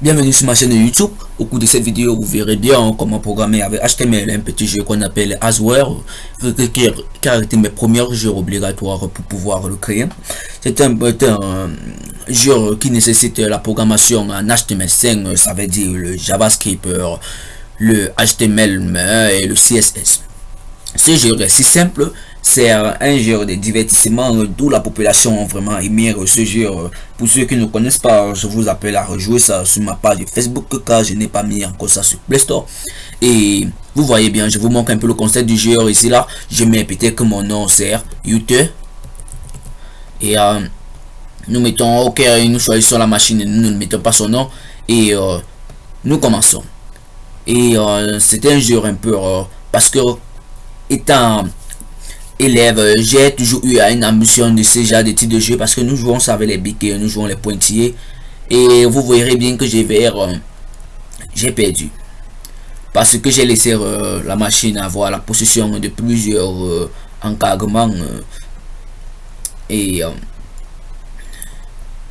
Bienvenue sur ma chaîne YouTube. Au cours de cette vidéo, vous verrez bien comment programmer avec HTML un petit jeu qu'on appelle Asware, car était mes premiers jeux obligatoires pour pouvoir le créer. C'est un, un, jeu qui nécessite la programmation en HTML5, ça veut dire le JavaScript, le HTML et le CSS. Ce jeu est si simple c'est un jeu de divertissement d'où la population vraiment aimé ce jeu. Pour ceux qui ne connaissent pas, je vous appelle à rejouer ça sur ma page Facebook car je n'ai pas mis encore ça sur Play Store. Et vous voyez bien, je vous montre un peu le concept du jeu ici là. Je mets peut-être que mon nom c'est YouTube. Et euh, nous mettons OK, nous choisissons la machine, nous ne mettons pas son nom. Et euh, nous commençons. Et euh, c'est un jeu un peu parce que étant élève, j'ai toujours eu une ambition de ce genre de type de jeu parce que nous jouons ça avec les biques, nous jouons les pointillés. Et vous verrez bien que j'ai vers euh, j'ai perdu. Parce que j'ai laissé euh, la machine avoir la possession de plusieurs euh, encadrements. et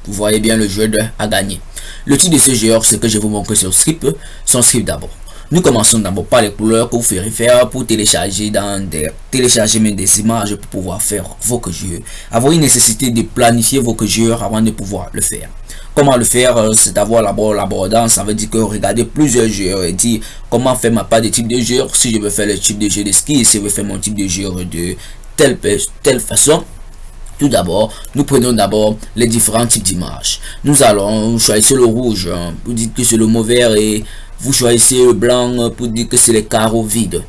vous voyez bien le jeu de, à gagner. Le type de ce jeu, c'est que je vous montre sur script, son script d'abord. Nous commençons d'abord par les couleurs que vous ferez faire pour télécharger dans des télécharger des images pour pouvoir faire vos jeux. Avoir une nécessité de planifier vos jeux avant de pouvoir le faire. Comment le faire euh, C'est d'avoir l'abordance, ça veut dire que regarder plusieurs jeux et dire comment faire ma part de type de jeu, si je veux faire le type de jeu de ski, si je veux faire mon type de jeu de telle, telle façon. Tout d'abord, nous prenons d'abord les différents types d'images. Nous allons choisir le rouge, hein, pour dire que c'est le vert et vous choisissez le blanc pour dire que c'est les carreaux vides.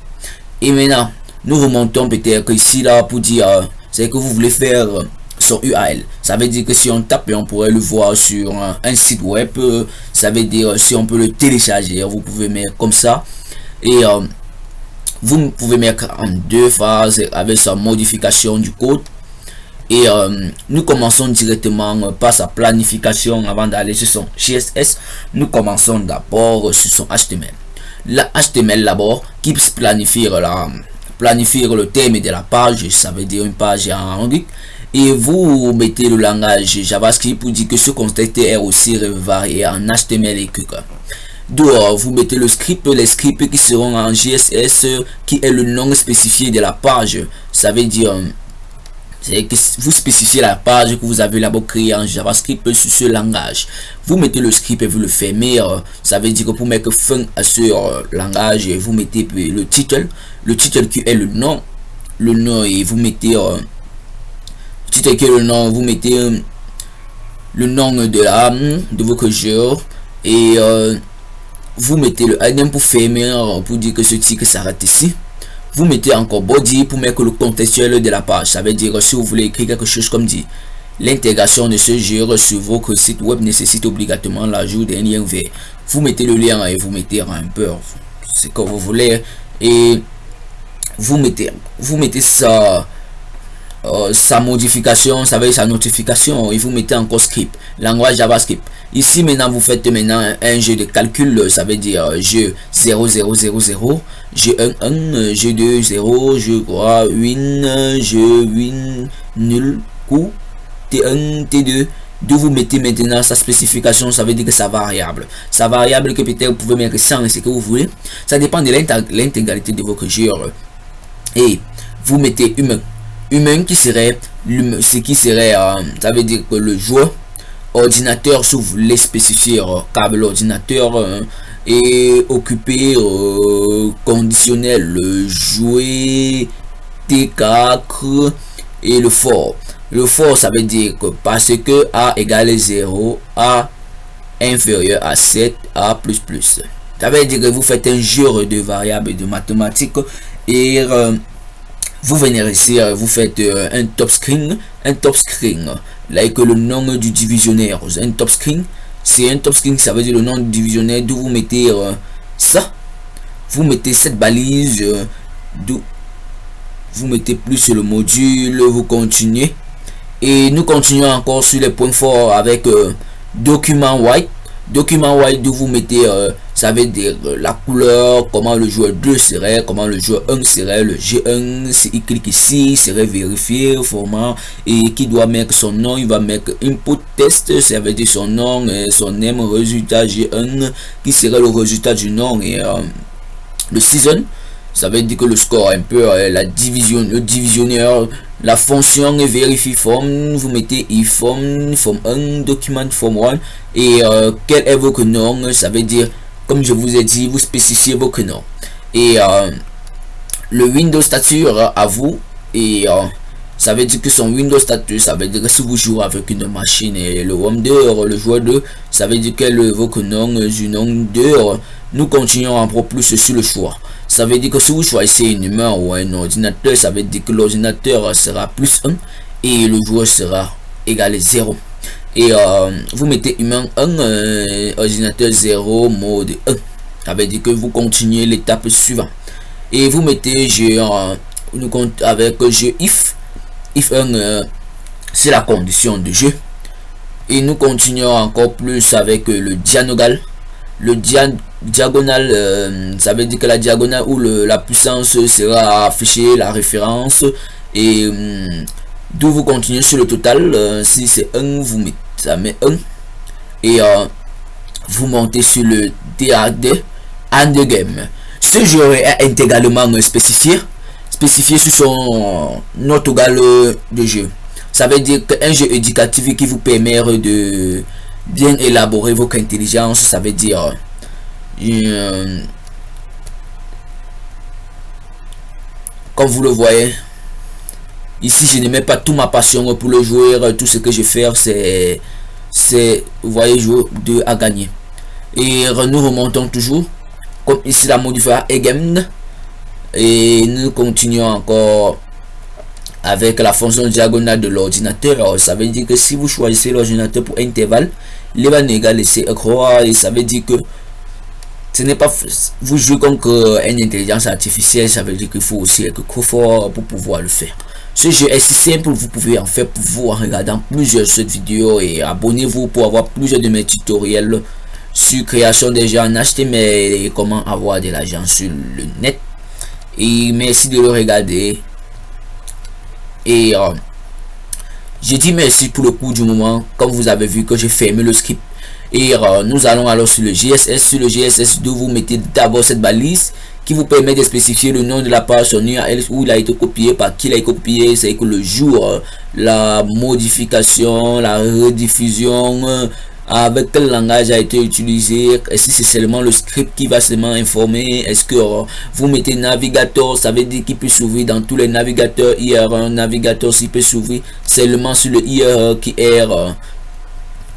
Et maintenant, nous remontons peut-être ici là pour dire euh, c'est que vous voulez faire son URL. Ça veut dire que si on tape, on pourrait le voir sur un, site web. Ça veut dire si on peut le télécharger, vous pouvez mettre comme ça. Et euh, vous pouvez mettre en deux phases avec sa modification du code et euh, nous commençons directement par sa planification avant d'aller sur son CSS. Nous commençons d'abord sur son HTML. La HTML d'abord qui planifie la planifier le thème de la page, ça veut dire une page en anglais. Et vous mettez le langage JavaScript pour dire que ce contexte est aussi varié en HTML et QQ. Dehors, vous mettez le script, les scripts qui seront en GSS, qui est le nom spécifié de la page. Ça veut dire que vous spécifiez la page que vous avez là-bas créée en JavaScript sur ce langage. Vous mettez le script et vous le fermez. Euh, ça veut dire que pour mettre fin à ce euh, langage, vous mettez le titre. Le titre qui est le nom. Le nom et vous mettez... Euh, le titre qui est le nom, vous mettez le nom de la de votre jeu et vous mettez le item pour fermer pour dire que ce titre s'arrête ici vous mettez encore body pour mettre le contextuel de la page. Ça veut dire si vous voulez écrire quelque chose comme dit. L'intégration de ce jeu sur votre site web nécessite obligatoirement l'ajout d'un lien vert. Vous mettez le lien et vous mettez un peu ce que vous voulez et vous mettez vous mettez ça euh, sa modification, ça veut dire sa notification, et vous mettez encore script, langage JavaScript. Ici maintenant vous faites maintenant un, jeu de calcul, ça veut dire jeu 0000, jeu 1 1, jeu 2 0, jeu 3 win, jeu win nul. Coup, T1, T2. De vous mettez maintenant sa spécification, ça veut dire que sa variable. Sa variable que peut-être vous pouvez mettre 100 ce que vous voulez. Ça dépend de l'intégralité de votre jeu. Et vous mettez humain humain qui serait ce qui serait euh, ça veut dire que le joueur ordinateur si vous voulez spécifier euh, câble ordinateur euh, et occupé conditionnel jouer T4 et le fort. Le fort ça veut dire que parce que a égale 0 a inférieur à 7 a plus plus. Ça veut dire que vous faites un jeu de variables de mathématiques et vous venez ici, euh, vous faites euh, un top screen, un top screen, là que le nom du divisionnaire, un top screen, c'est un top screen, ça veut dire le nom du divisionnaire, d'où vous mettez euh, ça, vous mettez cette balise, vous mettez plus le module, vous continuez, et nous continuons encore sur les points forts avec document white, document wide vous mettez ça veut dire la couleur comment le joueur 2 serait comment le joueur 1 serait le G1 s'il clique ici serait vérifié format et qui doit mettre son nom il va mettre input test ça veut dire son nom et son name résultat G1 qui serait le résultat du nom et le season. Ça veut dire que le score un peu la division le divisionneur la fonction vérifie form vous mettez form form 1 document form 1 et euh, quel est votre nom ça veut dire comme je vous ai dit vous spécifiez votre nom. Et euh, le windows stature à vous et euh, ça veut dire que son windows status ça veut dire que si vous jouez avec une machine et le home 2 le joueur 2 ça veut dire que le votre nom du nom 2 nous continuons en pro plus sur le choix ça veut dire que si vous choisissez une humain ou un ordinateur, ça veut dire que l'ordinateur sera plus 1 et le joueur sera égal à 0. Et euh, vous mettez humain 1, euh, ordinateur 0, mode 1. Ça veut dire que vous continuez l'étape suivante. Et vous mettez jeu nous compte avec jeu if. If 1, euh, c'est la condition de jeu. Et nous continuons encore plus avec le diagonal. Le dian diagonale, euh, ça veut dire que la diagonale le, la puissance sera affichée, la référence. Et hum, d'où vous continuez sur le total. Euh, si c'est 1, vous mettez ça met 1. Et euh, vous montez sur le DAD and game. Ce jeu est intégralement spécifié. Spécifié sur son notogal de jeu. Ça veut dire qu'un jeu éducatif qui vous permet de bien élaborer votre intelligence, ça veut dire euh, comme vous le voyez, ici je ne mets pas toute ma passion pour le joueur. Tout ce que je fais, c'est, c'est, vous voyez, jouer de à gagner. Et nous remontons toujours. Comme ici la modifier again. Et nous continuons encore avec la fonction diagonale de l'ordinateur. Ça veut dire que si vous choisissez l'ordinateur pour intervalle, il va négaler c'est croire et ça veut dire que ce n'est pas vous jouez comme que une intelligence artificielle ça veut dire qu'il faut aussi être fort pour pouvoir le faire. Ce jeu est si simple vous pouvez en faire pour vous en regardant plusieurs cette vidéos et abonnez-vous pour avoir plusieurs de mes tutoriels sur création des gens en HTML et comment avoir de l'argent sur le net. Et merci de le regarder. Et euh, je dis merci pour le coup du moment comme vous avez vu que j'ai fermé le script. Et euh, nous allons alors sur le GSS sur le GSS 2 vous mettez d'abord cette balise qui vous permet de spécifier le nom de la page son URL où il a été copié par qui il a été copié c'est que le jour euh, la modification la rediffusion avec quel langage a été utilisé? Et si c'est seulement le script qui va seulement informer? Est-ce que vous mettez navigateur ça veut dire qu'il peut s'ouvrir dans tous les navigateurs hier un navigateur s'il peut s'ouvrir seulement sur le IR qui est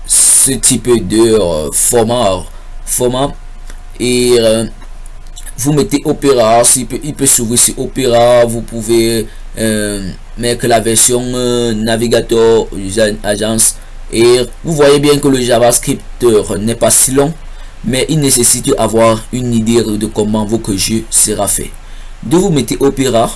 ce type de euh, format format. Et euh, vous mettez opéra s'il peut il peut s'ouvrir sur opéra vous pouvez euh, mettre la version navigateur agence et vous voyez bien que le javascript n'est pas si long mais il nécessite avoir une idée de comment votre jeu sera fait de vous mettez opéra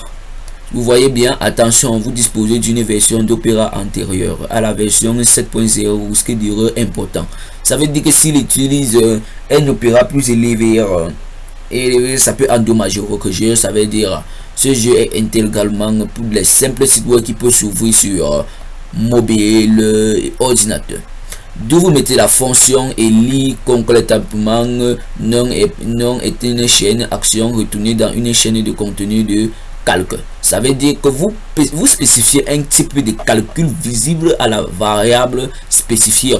vous voyez bien, attention, vous disposez d'une version d'Opéra antérieure à la version 7.0, ce qui est important. Ça veut dire que s'il utilise euh, un Opéra plus élevé, euh, et ça peut endommager votre jeu. Ça veut dire ce jeu est intégralement pour les simples sites web qui peut s'ouvrir sur euh, mobile ordinateur. D'où vous mettez la fonction et lit concrètement non est, non est une chaîne action retournée dans une chaîne de contenu de calcul. Ça veut dire que vous, vous spécifiez un type de calcul visible à la variable spécifiée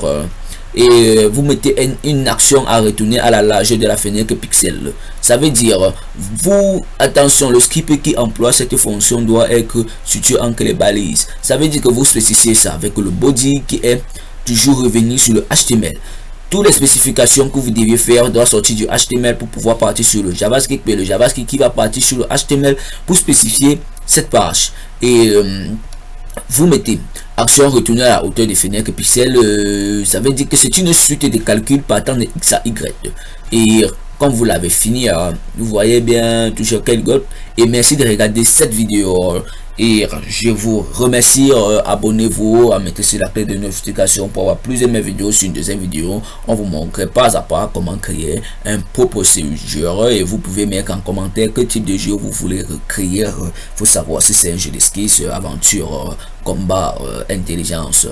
et vous mettez une, action à retourner à la largeur de la fenêtre pixel. Ça veut dire, vous, attention, le script qui emploie cette fonction doit être situé entre les balises. Ça veut dire que vous spécifiez ça avec le body qui est toujours revenu sur le HTML toutes les spécifications que vous deviez faire doivent sortir du HTML pour pouvoir partir sur le JavaScript mais le JavaScript qui va partir sur le HTML pour spécifier cette page et euh, vous mettez action retourner à la hauteur des fenêtres pixels euh, ça veut dire que c'est une suite de calculs partant de x à y. Et comme vous l'avez fini euh, vous voyez bien toujours quel golf et merci de regarder cette vidéo Et je vous remercie, euh, abonnez-vous, mettez sur la clé de notification pour avoir plus de mes vidéos. Sur une deuxième vidéo, on vous montre pas à pas comment créer un propre jeu et vous pouvez mettre en commentaire quel type de jeu vous voulez créer. Faut savoir si c'est un jeu d'esquisse, aventure, combat, intelligence,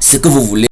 ce que vous voulez.